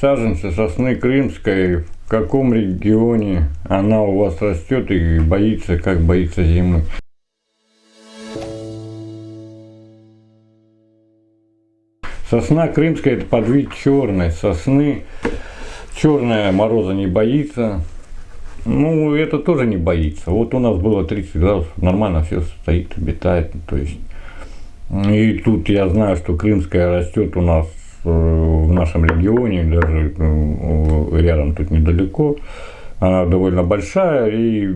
Саженцы сосны крымской, в каком регионе она у вас растет и боится, как боится зимы? Сосна крымская это подвид черной сосны. Черная мороза не боится. Ну, это тоже не боится. Вот у нас было 30 градусов, нормально все стоит, обитает. То есть, и тут я знаю, что крымская растет у нас Э, нашем регионе, даже э, рядом тут недалеко. Она довольно большая, и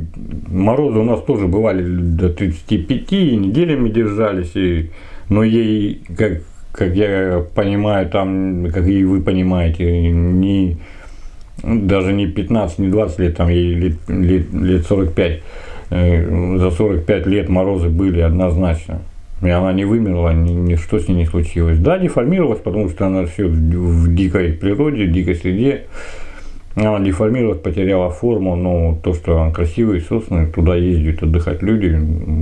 морозы у нас тоже бывали до 35, и неделями держались, и, но ей, как, как я понимаю, там, как и вы понимаете, не, даже не 15, не 20 лет, там ей лет, лет, лет 45, э, за 45 лет морозы были однозначно. И она не вымерла, ни, ни что с ней не случилось. Да, деформировалась, потому что она все в дикой природе, в дикой среде. Она деформировалась, потеряла форму, но то, что она красивые сосны, туда ездят отдыхать люди,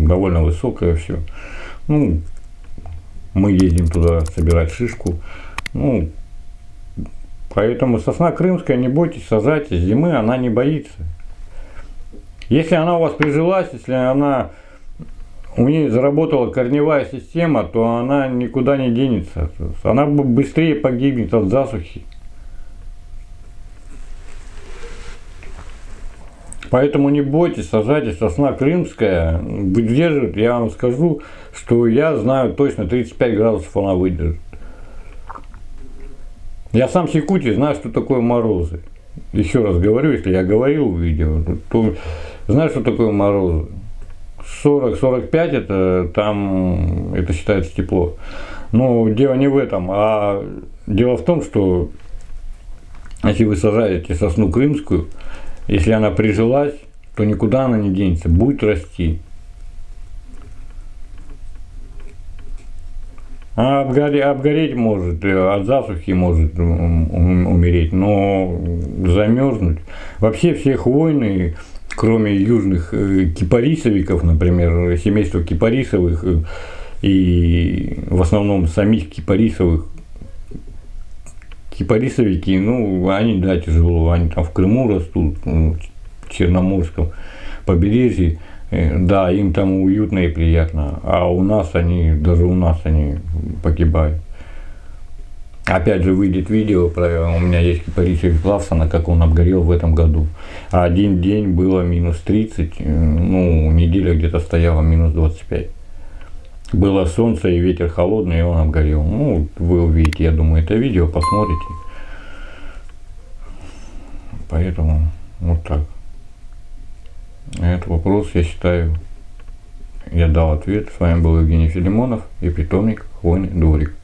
довольно высокое все. Ну, мы ездим туда собирать шишку. Ну, поэтому сосна крымская, не бойтесь, сажайте, зимы она не боится. Если она у вас прижилась, если она у нее заработала корневая система, то она никуда не денется. Она быстрее погибнет от засухи. Поэтому не бойтесь, сажайте сосна крымская, выдержит, я вам скажу, что я знаю точно 35 градусов она выдержит. Я сам с Якутии знаю, что такое морозы. Еще раз говорю, если я говорил в видео, то знаю, что такое морозы. 40-45 это там это считается тепло. Но дело не в этом, а дело в том, что если вы сажаете сосну крымскую, если она прижилась, то никуда она не денется, будет расти. Она обгореть, обгореть может, от засухи может умереть, но замерзнуть. Вообще все хвойные кроме южных э, кипарисовиков, например, семейства кипарисовых э, и в основном самих кипарисовых, кипарисовики, ну, они, да, тяжело, они там в Крыму растут, в Черноморском побережье, э, да, им там уютно и приятно, а у нас они, даже у нас они погибают. Опять же выйдет видео, про, у меня есть кипарисовый Клавсона, как он обгорел в этом году. Один день было минус 30, э, ну, неделя где-то стояла минус 25. Было солнце и ветер холодный, и он обгорел. Ну, вы увидите, я думаю, это видео, посмотрите. Поэтому вот так. Этот вопрос, я считаю, я дал ответ. С вами был Евгений Филимонов и питомник Хвойный дворик.